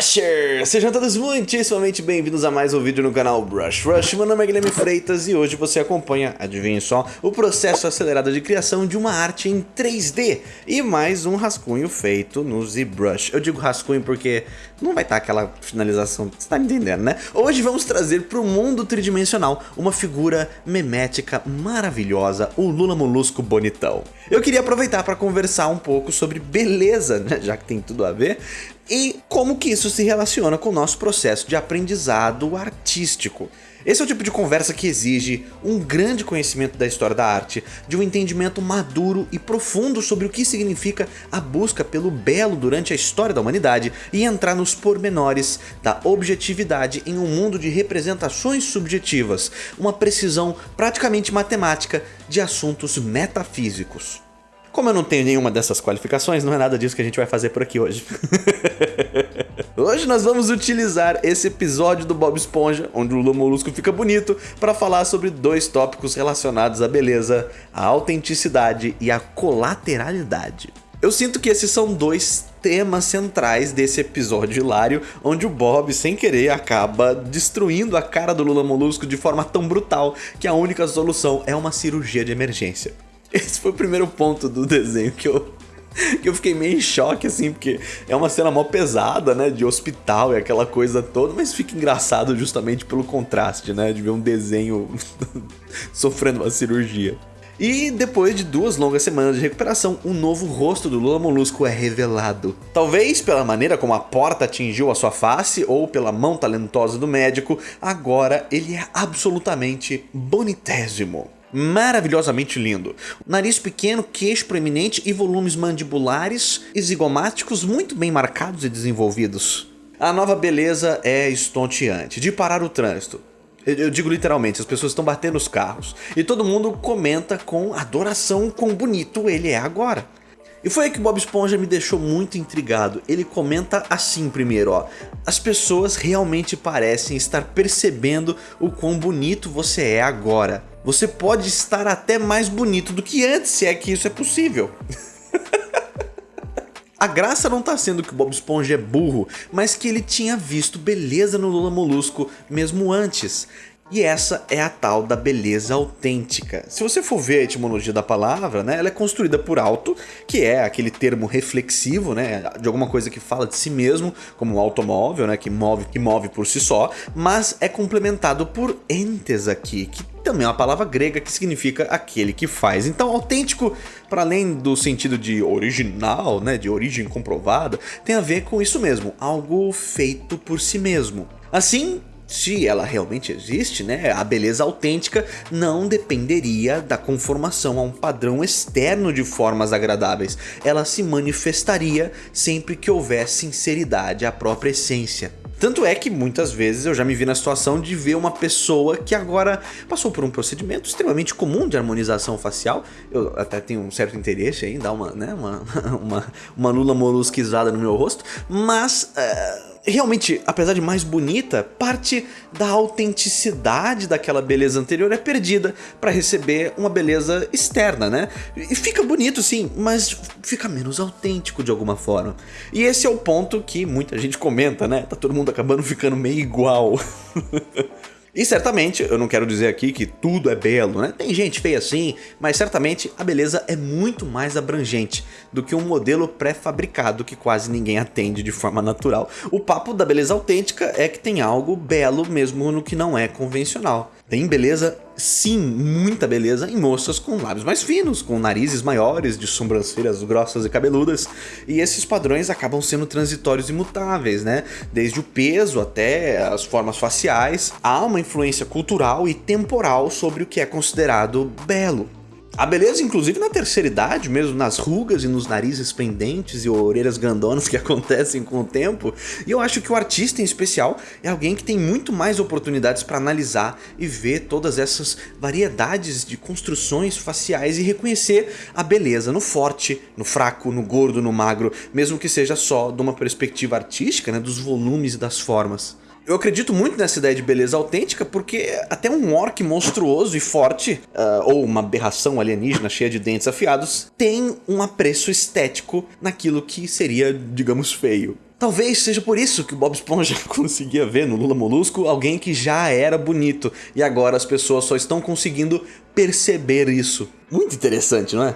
Brushers! Sejam todos muitíssimamente bem-vindos a mais um vídeo no canal Brush Rush. Meu nome é Guilherme Freitas e hoje você acompanha, adivinhe só, o processo acelerado de criação de uma arte em 3D e mais um rascunho feito no ZBrush. Eu digo rascunho porque não vai estar aquela finalização, você tá me entendendo, né? Hoje vamos trazer para o mundo tridimensional uma figura memética maravilhosa, o Lula Molusco bonitão. Eu queria aproveitar para conversar um pouco sobre beleza, né? já que tem tudo a ver, e como que isso se relaciona com o nosso processo de aprendizado artístico. Esse é o tipo de conversa que exige um grande conhecimento da história da arte, de um entendimento maduro e profundo sobre o que significa a busca pelo belo durante a história da humanidade e entrar nos pormenores da objetividade em um mundo de representações subjetivas, uma precisão praticamente matemática de assuntos metafísicos. Como eu não tenho nenhuma dessas qualificações, não é nada disso que a gente vai fazer por aqui hoje. hoje nós vamos utilizar esse episódio do Bob Esponja, onde o Lula Molusco fica bonito, para falar sobre dois tópicos relacionados à beleza, à autenticidade e à colateralidade. Eu sinto que esses são dois temas centrais desse episódio hilário, onde o Bob, sem querer, acaba destruindo a cara do Lula Molusco de forma tão brutal que a única solução é uma cirurgia de emergência. Esse foi o primeiro ponto do desenho que eu, que eu fiquei meio em choque, assim, porque é uma cena mó pesada, né, de hospital e aquela coisa toda, mas fica engraçado justamente pelo contraste, né, de ver um desenho sofrendo uma cirurgia. E depois de duas longas semanas de recuperação, um novo rosto do Lula Molusco é revelado. Talvez pela maneira como a porta atingiu a sua face ou pela mão talentosa do médico, agora ele é absolutamente bonitésimo maravilhosamente lindo. Nariz pequeno, queixo proeminente e volumes mandibulares e zigomáticos muito bem marcados e desenvolvidos. A nova beleza é estonteante, de parar o trânsito. Eu digo literalmente, as pessoas estão batendo os carros. E todo mundo comenta com adoração quão bonito ele é agora. E foi aí que o Bob Esponja me deixou muito intrigado. Ele comenta assim primeiro, ó. As pessoas realmente parecem estar percebendo o quão bonito você é agora. Você pode estar até mais bonito do que antes, se é que isso é possível. A graça não tá sendo que o Bob Esponja é burro, mas que ele tinha visto beleza no Lula Molusco mesmo antes. E essa é a tal da beleza autêntica. Se você for ver a etimologia da palavra, né, ela é construída por alto, que é aquele termo reflexivo, né, de alguma coisa que fala de si mesmo, como um automóvel, né, que move, que move por si só, mas é complementado por entes aqui, que também é uma palavra grega que significa aquele que faz. Então, autêntico, para além do sentido de original, né, de origem comprovada, tem a ver com isso mesmo, algo feito por si mesmo. Assim, se ela realmente existe, né, a beleza autêntica não dependeria da conformação a um padrão externo de formas agradáveis. Ela se manifestaria sempre que houver sinceridade à própria essência. Tanto é que muitas vezes eu já me vi na situação de ver uma pessoa que agora passou por um procedimento extremamente comum de harmonização facial. Eu até tenho um certo interesse em dar uma, né, uma, uma, uma lula molusquizada no meu rosto, mas... Uh realmente, apesar de mais bonita, parte da autenticidade daquela beleza anterior é perdida para receber uma beleza externa, né? E fica bonito sim, mas fica menos autêntico de alguma forma. E esse é o ponto que muita gente comenta, né? Tá todo mundo acabando ficando meio igual. E certamente, eu não quero dizer aqui que tudo é belo, né? Tem gente feia assim, mas certamente a beleza é muito mais abrangente do que um modelo pré-fabricado que quase ninguém atende de forma natural. O papo da beleza autêntica é que tem algo belo mesmo no que não é convencional. Tem beleza, sim, muita beleza em moças com lábios mais finos, com narizes maiores, de sobrancelhas grossas e cabeludas, e esses padrões acabam sendo transitórios e mutáveis, né? Desde o peso até as formas faciais, há uma influência cultural e temporal sobre o que é considerado belo. A beleza, inclusive na terceira idade, mesmo nas rugas e nos narizes pendentes e orelhas grandonas que acontecem com o tempo, e eu acho que o artista em especial é alguém que tem muito mais oportunidades para analisar e ver todas essas variedades de construções faciais e reconhecer a beleza no forte, no fraco, no gordo, no magro, mesmo que seja só de uma perspectiva artística, né, dos volumes e das formas. Eu acredito muito nessa ideia de beleza autêntica porque até um orc monstruoso e forte, uh, ou uma aberração alienígena cheia de dentes afiados, tem um apreço estético naquilo que seria, digamos, feio. Talvez seja por isso que o Bob Esponja conseguia ver no Lula Molusco alguém que já era bonito e agora as pessoas só estão conseguindo perceber isso. Muito interessante, não é?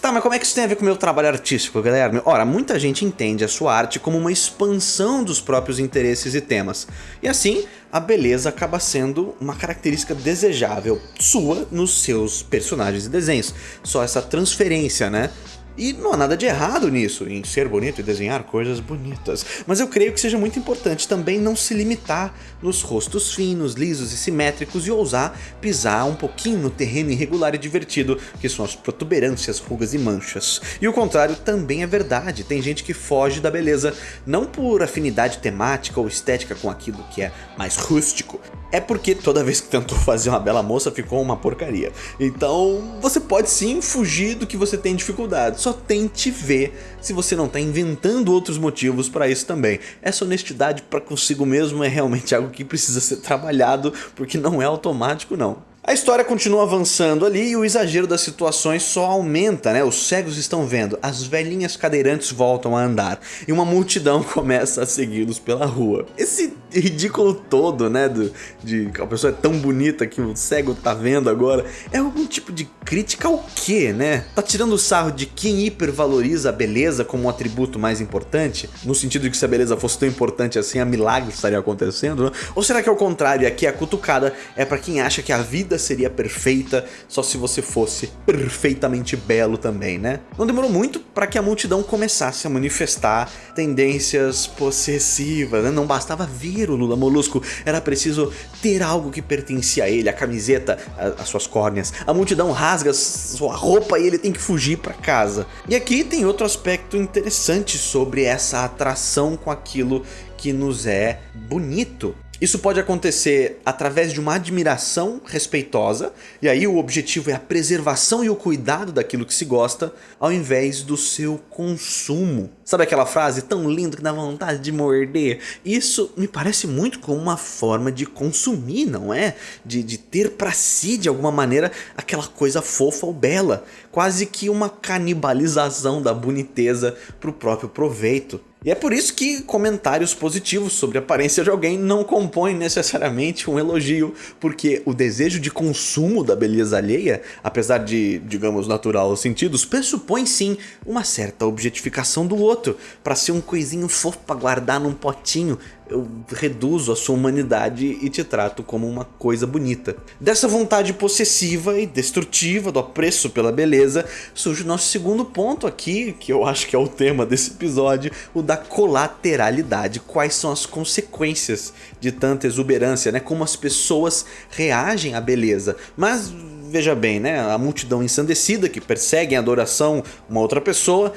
Tá, mas como é que isso tem a ver com o meu trabalho artístico, Guilherme? Ora, muita gente entende a sua arte como uma expansão dos próprios interesses e temas. E assim, a beleza acaba sendo uma característica desejável sua nos seus personagens e desenhos. Só essa transferência, né? E não há nada de errado nisso, em ser bonito e desenhar coisas bonitas. Mas eu creio que seja muito importante também não se limitar nos rostos finos, lisos e simétricos e ousar pisar um pouquinho no terreno irregular e divertido que são as protuberâncias, rugas e manchas. E o contrário também é verdade, tem gente que foge da beleza não por afinidade temática ou estética com aquilo que é mais rústico, é porque toda vez que tentou fazer uma bela moça ficou uma porcaria. Então você pode sim fugir do que você tem dificuldade, só tente ver se você não está inventando outros motivos para isso também. Essa honestidade para consigo mesmo é realmente algo que precisa ser trabalhado, porque não é automático não. A história continua avançando ali e o exagero das situações só aumenta, né? Os cegos estão vendo, as velhinhas cadeirantes voltam a andar e uma multidão começa a segui-los pela rua. Esse ridículo todo, né? Do, de que a pessoa é tão bonita que o cego tá vendo agora, é algum tipo de crítica ao quê, né? Tá tirando o sarro de quem hipervaloriza a beleza como um atributo mais importante? No sentido de que se a beleza fosse tão importante assim, a milagre estaria acontecendo, né? Ou será que é o contrário, aqui a cutucada é para quem acha que a vida seria perfeita só se você fosse perfeitamente belo também, né? Não demorou muito para que a multidão começasse a manifestar tendências possessivas, né? Não bastava ver o Lula Molusco, era preciso ter algo que pertencia a ele, a camiseta, a, as suas córneas. A multidão rasga sua roupa e ele tem que fugir para casa. E aqui tem outro aspecto interessante sobre essa atração com aquilo que nos é bonito. Isso pode acontecer através de uma admiração respeitosa, e aí o objetivo é a preservação e o cuidado daquilo que se gosta, ao invés do seu consumo. Sabe aquela frase tão linda que dá vontade de morder? Isso me parece muito como uma forma de consumir, não é? De, de ter para si, de alguma maneira, aquela coisa fofa ou bela. Quase que uma canibalização da boniteza para o próprio proveito. E é por isso que comentários positivos sobre a aparência de alguém não compõem necessariamente um elogio, porque o desejo de consumo da beleza alheia, apesar de, digamos, natural aos sentidos, pressupõe sim uma certa objetificação do outro, para ser um coisinho fofo para guardar num potinho, eu reduzo a sua humanidade e te trato como uma coisa bonita. Dessa vontade possessiva e destrutiva do apreço pela beleza, surge o nosso segundo ponto aqui, que eu acho que é o tema desse episódio, o da colateralidade. Quais são as consequências de tanta exuberância, né? Como as pessoas reagem à beleza. Mas veja bem, né? A multidão ensandecida que persegue em adoração uma outra pessoa,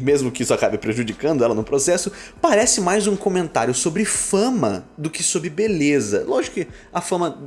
mesmo que isso acabe prejudicando ela no processo, parece mais um comentário sobre fama do que sobre beleza. Lógico que a fama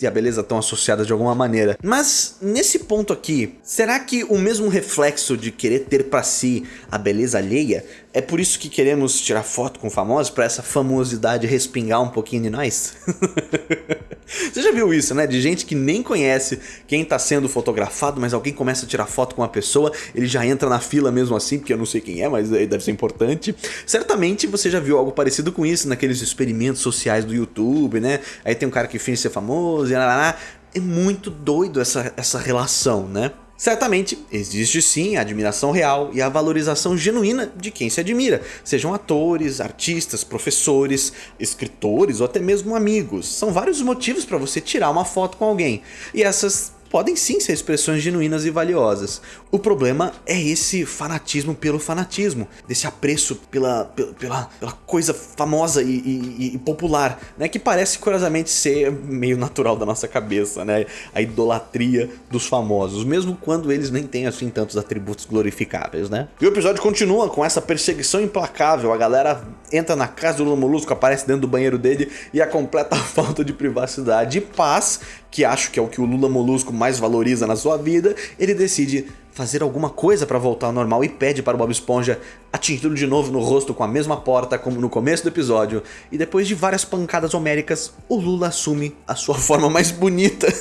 e a beleza estão associadas de alguma maneira, mas nesse ponto aqui, será que o mesmo reflexo de querer ter para si a beleza alheia é por isso que queremos tirar foto com famosos para essa famosidade respingar um pouquinho de nós? Você já viu isso, né? De gente que nem conhece quem está sendo fotografado, mas alguém começa a tirar foto com uma pessoa, ele já entra na fila mesmo assim, porque eu não sei quem é, mas deve ser importante. Certamente você já viu algo parecido com isso naqueles experimentos sociais do YouTube, né? Aí tem um cara que finge ser famoso e lá, lá, lá. É muito doido essa, essa relação, né? Certamente, existe sim a admiração real e a valorização genuína de quem se admira, sejam atores, artistas, professores, escritores ou até mesmo amigos. São vários motivos para você tirar uma foto com alguém, e essas podem sim ser expressões genuínas e valiosas. O problema é esse fanatismo pelo fanatismo, desse apreço pela, pela, pela, coisa famosa e, e, e, popular, né? Que parece curiosamente ser meio natural da nossa cabeça, né? A idolatria dos famosos, mesmo quando eles nem têm assim tantos atributos glorificáveis, né? E o episódio continua com essa perseguição implacável, a galera entra na casa do Lula Molusco, aparece dentro do banheiro dele e a completa falta de privacidade e paz que acho que é o que o Lula Molusco mais valoriza na sua vida, ele decide fazer alguma coisa para voltar ao normal e pede para o Bob Esponja atingi-lo de novo no rosto com a mesma porta como no começo do episódio. E depois de várias pancadas homéricas, o Lula assume a sua forma mais bonita.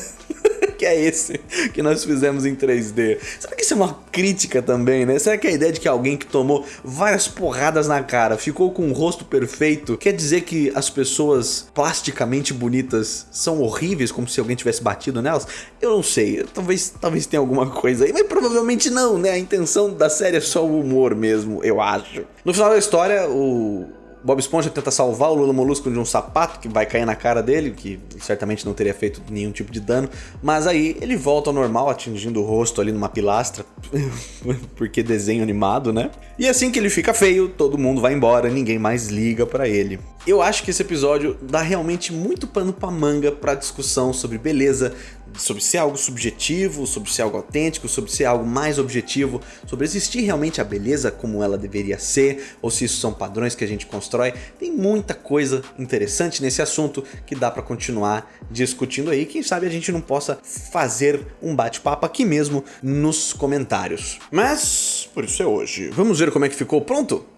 É esse que nós fizemos em 3D? Será que isso é uma crítica também, né? Será que a ideia de que alguém que tomou várias porradas na cara ficou com um rosto perfeito quer dizer que as pessoas plasticamente bonitas são horríveis, como se alguém tivesse batido nelas? Eu não sei, talvez, talvez tenha alguma coisa aí, mas provavelmente não, né? A intenção da série é só o humor mesmo, eu acho. No final da história, o Bob Esponja tenta salvar o Lula Molusco de um sapato que vai cair na cara dele, que certamente não teria feito nenhum tipo de dano, mas aí ele volta ao normal, atingindo o rosto ali numa pilastra, porque desenho animado, né? E assim que ele fica feio, todo mundo vai embora, ninguém mais liga pra ele. Eu acho que esse episódio dá realmente muito pano pra manga pra discussão sobre beleza, sobre ser algo subjetivo, sobre ser algo autêntico, sobre ser algo mais objetivo, sobre existir realmente a beleza como ela deveria ser, ou se isso são padrões que a gente constrói. Tem muita coisa interessante nesse assunto que dá para continuar discutindo aí. Quem sabe a gente não possa fazer um bate-papo aqui mesmo nos comentários. Mas por isso é hoje. Vamos ver como é que ficou pronto?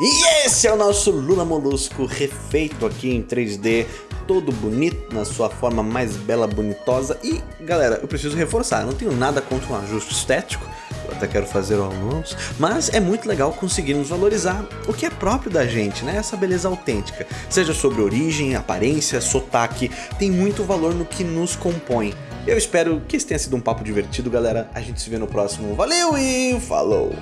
E esse é o nosso Lula Molusco refeito aqui em 3D, todo bonito, na sua forma mais bela, bonitosa. E, galera, eu preciso reforçar, eu não tenho nada contra um ajuste estético, eu até quero fazer alguns, mas é muito legal conseguirmos valorizar o que é próprio da gente, né? Essa beleza autêntica. Seja sobre origem, aparência, sotaque, tem muito valor no que nos compõe. Eu espero que esse tenha sido um papo divertido, galera. A gente se vê no próximo. Valeu e falou!